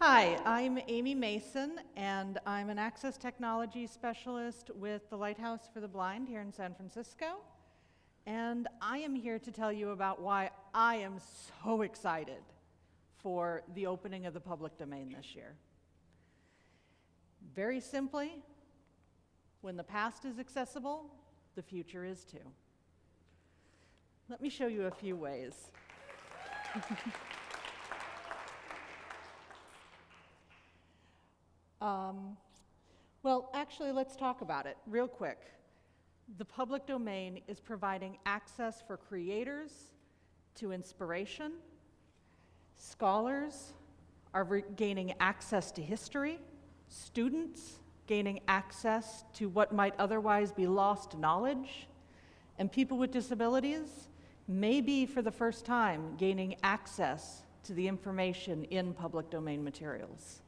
Hi, I'm Amy Mason, and I'm an access technology specialist with the Lighthouse for the Blind here in San Francisco. And I am here to tell you about why I am so excited for the opening of the public domain this year. Very simply, when the past is accessible, the future is too. Let me show you a few ways. um, well, actually, let's talk about it real quick. The public domain is providing access for creators to inspiration. Scholars are gaining access to history. Students gaining access to what might otherwise be lost knowledge. And people with disabilities may be, for the first time, gaining access to the information in public domain materials.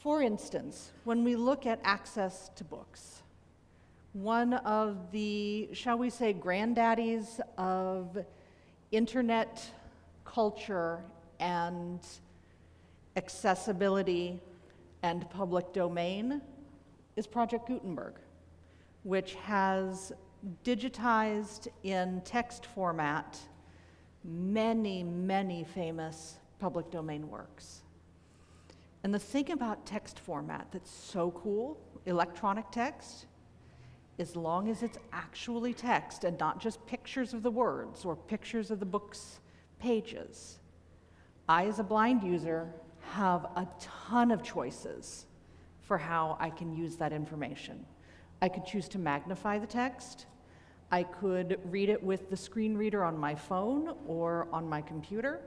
For instance, when we look at access to books, one of the, shall we say, granddaddies of internet culture and accessibility and public domain is Project Gutenberg, which has digitized in text format many, many famous public domain works. And the thing about text format that's so cool, electronic text, as long as it's actually text and not just pictures of the words or pictures of the book's pages, I, as a blind user, have a ton of choices for how I can use that information. I could choose to magnify the text. I could read it with the screen reader on my phone or on my computer.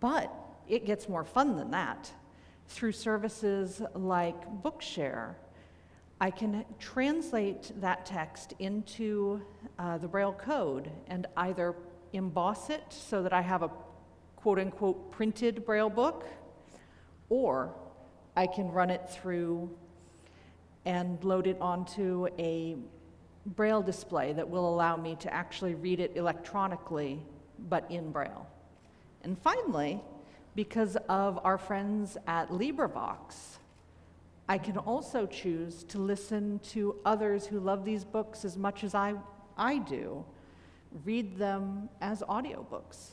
But it gets more fun than that through services like Bookshare. I can translate that text into uh, the Braille code and either emboss it so that I have a quote unquote printed Braille book, or I can run it through and load it onto a Braille display that will allow me to actually read it electronically, but in Braille. And finally, because of our friends at LibriVox. I can also choose to listen to others who love these books as much as I, I do, read them as audiobooks.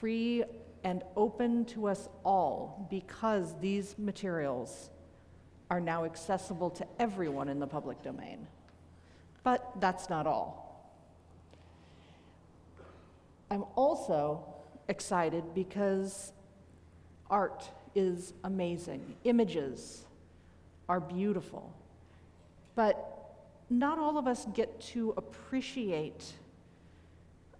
Free and open to us all because these materials are now accessible to everyone in the public domain. But that's not all. I'm also excited because art is amazing. Images are beautiful. But not all of us get to appreciate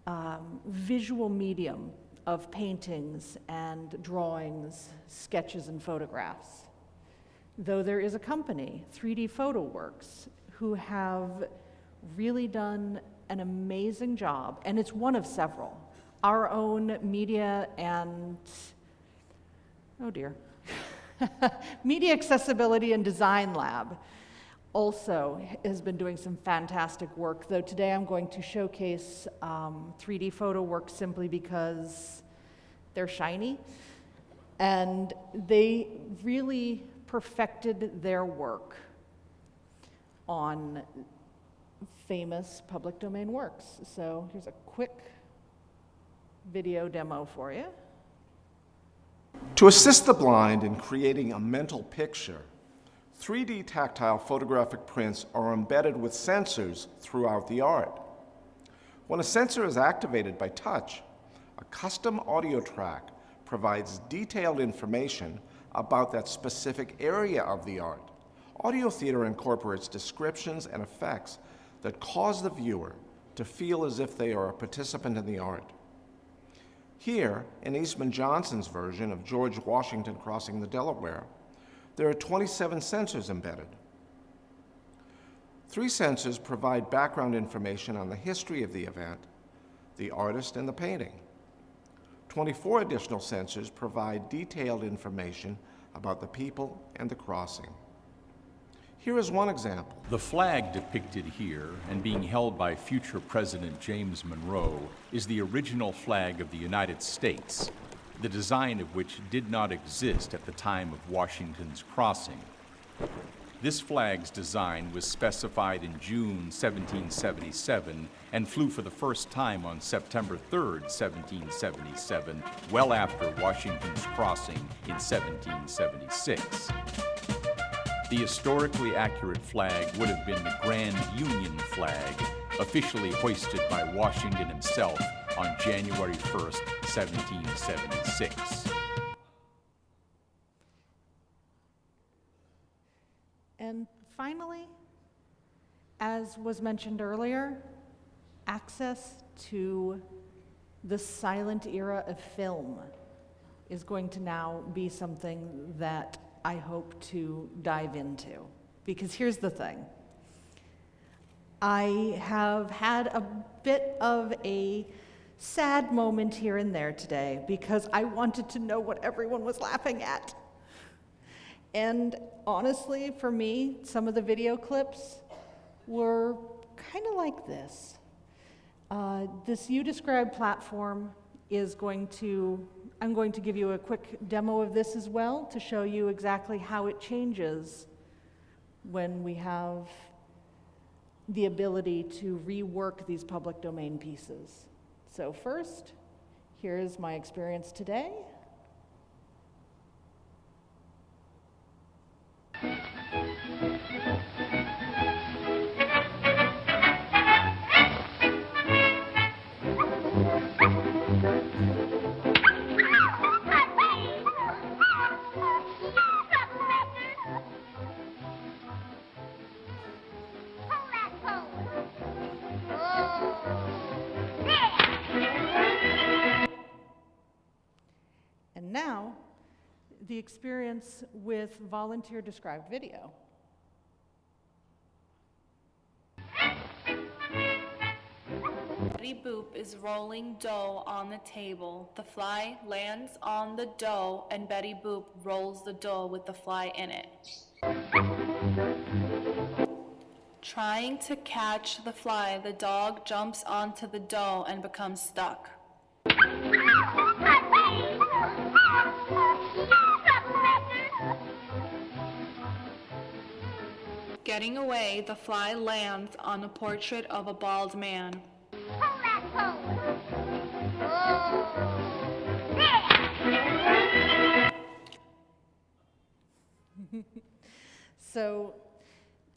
um, visual medium of paintings and drawings, sketches, and photographs. Though there is a company, 3D Photo Works, who have really done an amazing job, and it's one of several our own media and, oh dear, Media Accessibility and Design Lab also has been doing some fantastic work, though today I'm going to showcase um, 3D photo work simply because they're shiny. And they really perfected their work on famous public domain works. So here's a quick video demo for you. To assist the blind in creating a mental picture, 3D tactile photographic prints are embedded with sensors throughout the art. When a sensor is activated by touch, a custom audio track provides detailed information about that specific area of the art. Audio theater incorporates descriptions and effects that cause the viewer to feel as if they are a participant in the art. Here, in Eastman Johnson's version of George Washington crossing the Delaware, there are 27 sensors embedded. Three sensors provide background information on the history of the event, the artist, and the painting. 24 additional sensors provide detailed information about the people and the crossing. Here is one example. The flag depicted here and being held by future President James Monroe is the original flag of the United States, the design of which did not exist at the time of Washington's crossing. This flag's design was specified in June 1777 and flew for the first time on September 3, 1777, well after Washington's crossing in 1776. The historically accurate flag would have been the Grand Union flag, officially hoisted by Washington himself on January 1, 1776. And finally, as was mentioned earlier, access to the silent era of film is going to now be something that I hope to dive into. Because here's the thing I have had a bit of a sad moment here and there today because I wanted to know what everyone was laughing at. And honestly, for me, some of the video clips were kind of like this. Uh, this You Describe platform is going to, I'm going to give you a quick demo of this as well to show you exactly how it changes when we have the ability to rework these public domain pieces. So first, here's my experience today. The experience with volunteer described video. Betty Boop is rolling dough on the table. The fly lands on the dough, and Betty Boop rolls the dough with the fly in it. Trying to catch the fly, the dog jumps onto the dough and becomes stuck. Getting away, the fly lands on the portrait of a bald man. So,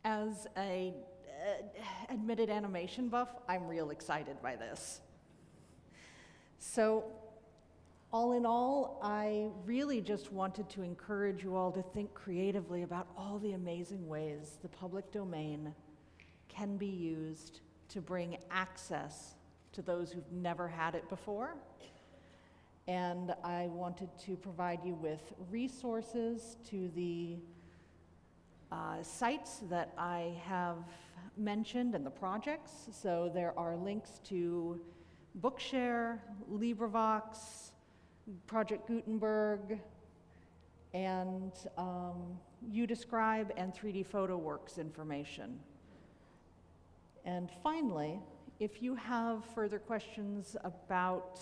as a uh, admitted animation buff, I'm real excited by this. So, all in all, I really just wanted to encourage you all to think creatively about all the amazing ways the public domain can be used to bring access to those who've never had it before. And I wanted to provide you with resources to the uh, sites that I have mentioned and the projects. So there are links to Bookshare, LibriVox, Project Gutenberg, and um, YouDescribe and 3D PhotoWorks information. And finally, if you have further questions about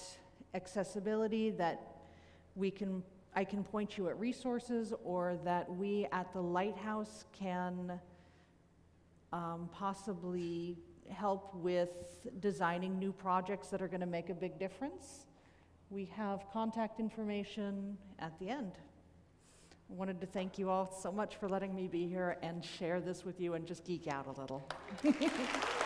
accessibility that we can, I can point you at resources or that we at the Lighthouse can um, possibly help with designing new projects that are going to make a big difference, we have contact information at the end. I wanted to thank you all so much for letting me be here and share this with you and just geek out a little.